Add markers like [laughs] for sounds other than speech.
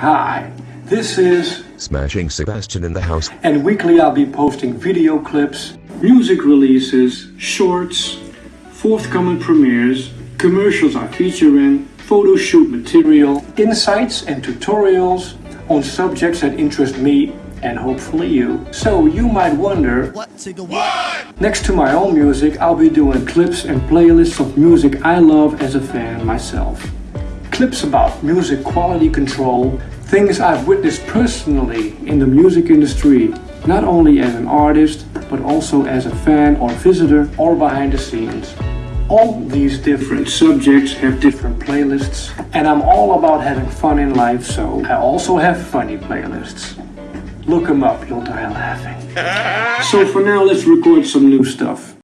Hi, this is Smashing Sebastian in the house. and weekly I'll be posting video clips, music releases, shorts, forthcoming premieres, commercials I feature in, photo shoot material, insights and tutorials on subjects that interest me and hopefully you. So you might wonder, What to go what? next to my own music, I'll be doing clips and playlists of music I love as a fan myself. Clips about music quality control, things I've witnessed personally in the music industry, not only as an artist, but also as a fan or visitor or behind the scenes. All these different subjects have different playlists, and I'm all about having fun in life, so I also have funny playlists. Look them up, you'll die laughing. [laughs] so for now, let's record some new stuff.